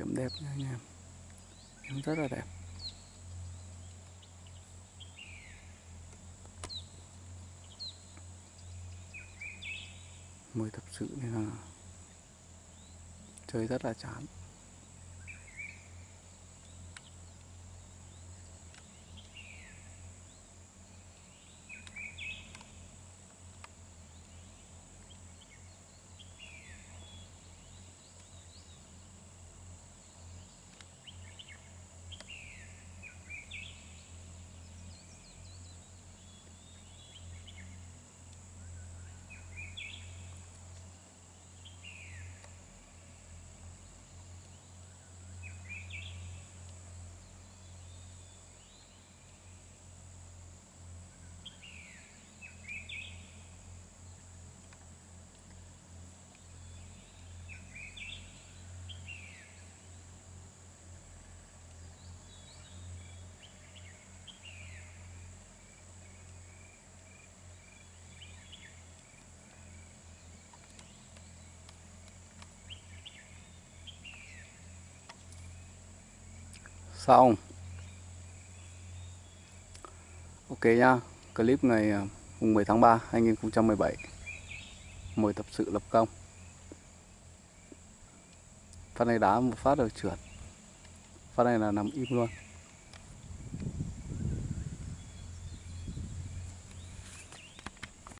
chạm đẹp nha anh em. Em rất là đẹp. Mười tập sự nên là chơi rất là chán. Xong ok nhá. Clip ngày à, mùng 10 tháng 3 2017 mời tập sự lập công. Phát này đá một phát rồi trượt. Phát này là nằm im luôn.